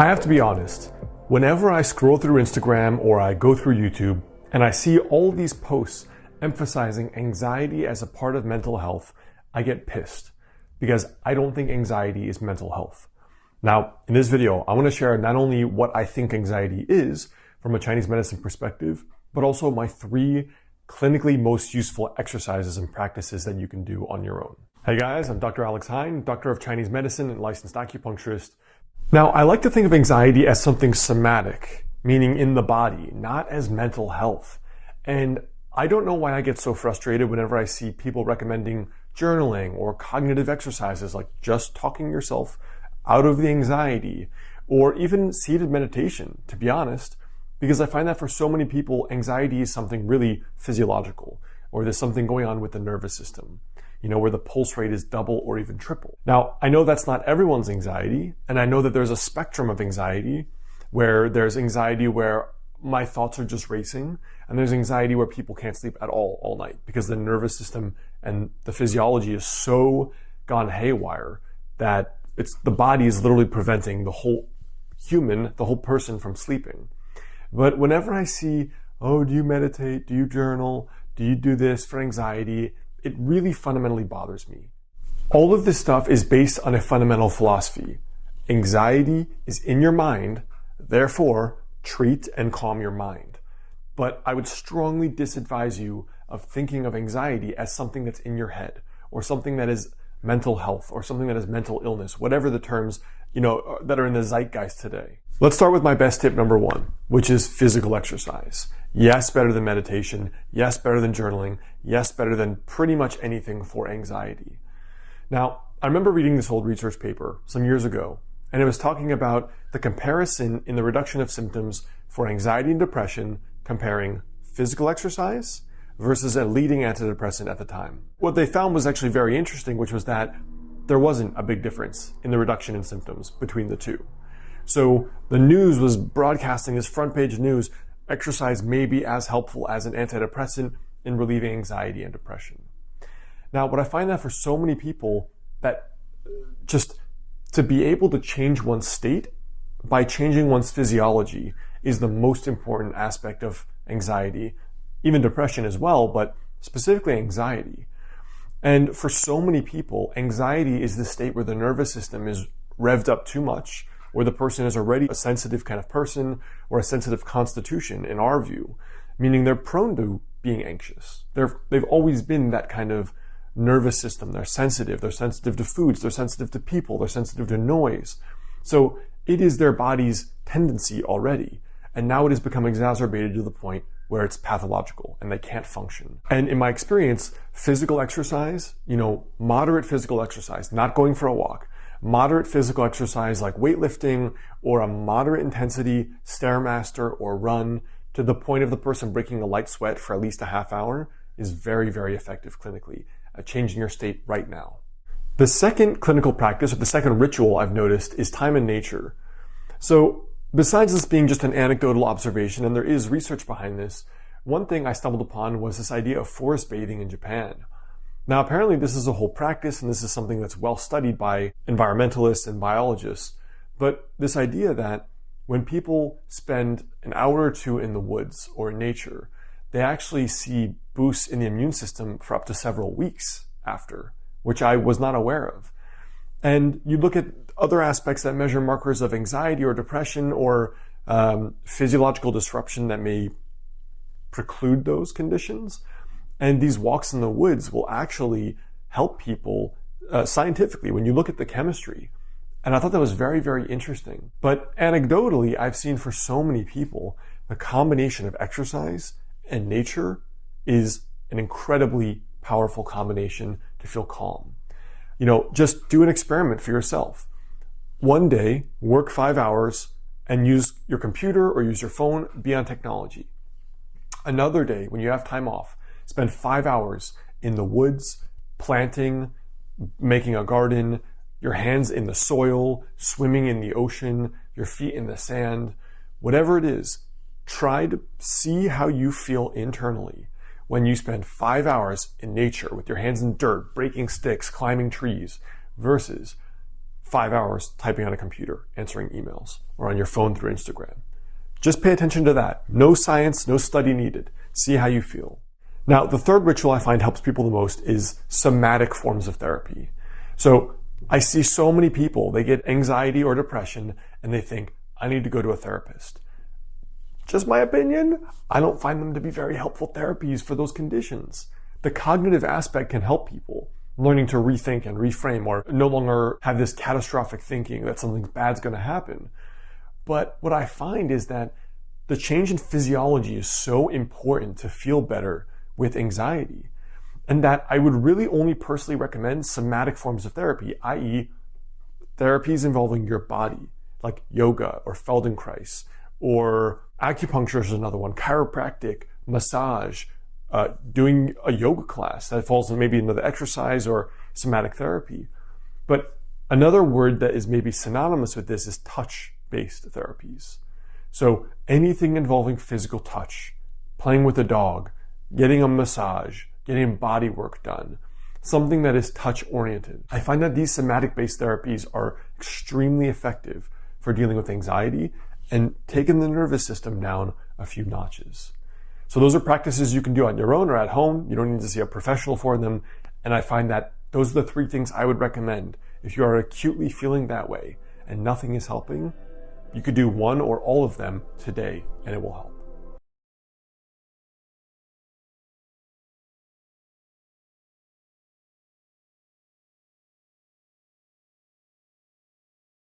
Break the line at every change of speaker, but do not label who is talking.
I have to be honest, whenever I scroll through Instagram or I go through YouTube and I see all these posts emphasizing anxiety as a part of mental health, I get pissed because I don't think anxiety is mental health. Now, in this video, I want to share not only what I think anxiety is from a Chinese medicine perspective, but also my three clinically most useful exercises and practices that you can do on your own. Hey guys, I'm Dr. Alex Heyne, Doctor of Chinese Medicine and licensed acupuncturist. Now, I like to think of anxiety as something somatic, meaning in the body, not as mental health. And I don't know why I get so frustrated whenever I see people recommending journaling or cognitive exercises like just talking yourself out of the anxiety or even seated meditation, to be honest, because I find that for so many people, anxiety is something really physiological or there's something going on with the nervous system, you know, where the pulse rate is double or even triple. Now, I know that's not everyone's anxiety, and I know that there's a spectrum of anxiety where there's anxiety where my thoughts are just racing, and there's anxiety where people can't sleep at all all night because the nervous system and the physiology is so gone haywire that it's the body is literally preventing the whole human, the whole person from sleeping. But whenever I see, oh, do you meditate? Do you journal? Do you do this for anxiety? It really fundamentally bothers me. All of this stuff is based on a fundamental philosophy. Anxiety is in your mind, therefore, treat and calm your mind. But I would strongly disadvise you of thinking of anxiety as something that's in your head or something that is mental health or something that is mental illness, whatever the terms, you know, that are in the zeitgeist today. Let's start with my best tip number one, which is physical exercise. Yes, better than meditation. Yes, better than journaling. Yes, better than pretty much anything for anxiety. Now, I remember reading this old research paper some years ago, and it was talking about the comparison in the reduction of symptoms for anxiety and depression comparing physical exercise versus a leading antidepressant at the time. What they found was actually very interesting, which was that there wasn't a big difference in the reduction in symptoms between the two. So the news was broadcasting this front page news, exercise may be as helpful as an antidepressant in relieving anxiety and depression. Now, what I find that for so many people that uh, just to be able to change one's state by changing one's physiology is the most important aspect of anxiety even depression as well, but specifically anxiety. And for so many people, anxiety is the state where the nervous system is revved up too much, where the person is already a sensitive kind of person or a sensitive constitution in our view, meaning they're prone to being anxious. They're, they've always been that kind of nervous system. They're sensitive. They're sensitive to foods. They're sensitive to people. They're sensitive to noise. So it is their body's tendency already. And now it has become exacerbated to the point where it's pathological and they can't function. And in my experience, physical exercise, you know, moderate physical exercise, not going for a walk, moderate physical exercise like weightlifting or a moderate intensity stairmaster or run to the point of the person breaking a light sweat for at least a half hour is very, very effective clinically at changing your state right now. The second clinical practice or the second ritual I've noticed is time in nature. So Besides this being just an anecdotal observation, and there is research behind this, one thing I stumbled upon was this idea of forest bathing in Japan. Now, apparently this is a whole practice, and this is something that's well studied by environmentalists and biologists. But this idea that when people spend an hour or two in the woods or in nature, they actually see boosts in the immune system for up to several weeks after, which I was not aware of. And you look at other aspects that measure markers of anxiety or depression or um, physiological disruption that may preclude those conditions. And these walks in the woods will actually help people uh, scientifically when you look at the chemistry. And I thought that was very, very interesting. But anecdotally, I've seen for so many people, the combination of exercise and nature is an incredibly powerful combination to feel calm. You know, just do an experiment for yourself. One day, work five hours and use your computer or use your phone, be on technology. Another day, when you have time off, spend five hours in the woods, planting, making a garden, your hands in the soil, swimming in the ocean, your feet in the sand, whatever it is, try to see how you feel internally when you spend five hours in nature with your hands in dirt, breaking sticks, climbing trees, versus five hours typing on a computer, answering emails, or on your phone through Instagram. Just pay attention to that. No science, no study needed. See how you feel. Now, the third ritual I find helps people the most is somatic forms of therapy. So I see so many people, they get anxiety or depression and they think, I need to go to a therapist. Just my opinion, I don't find them to be very helpful therapies for those conditions. The cognitive aspect can help people learning to rethink and reframe or no longer have this catastrophic thinking that something bad's going to happen. But what I find is that the change in physiology is so important to feel better with anxiety and that I would really only personally recommend somatic forms of therapy, i.e. therapies involving your body, like yoga or Feldenkrais, or acupuncture is another one, chiropractic, massage, uh, doing a yoga class that falls in maybe another exercise or somatic therapy. But another word that is maybe synonymous with this is touch-based therapies. So anything involving physical touch, playing with a dog, getting a massage, getting body work done, something that is touch oriented. I find that these somatic based therapies are extremely effective for dealing with anxiety and taking the nervous system down a few notches. So those are practices you can do on your own or at home. You don't need to see a professional for them. And I find that those are the three things I would recommend. If you are acutely feeling that way and nothing is helping, you could do one or all of them today and it will help.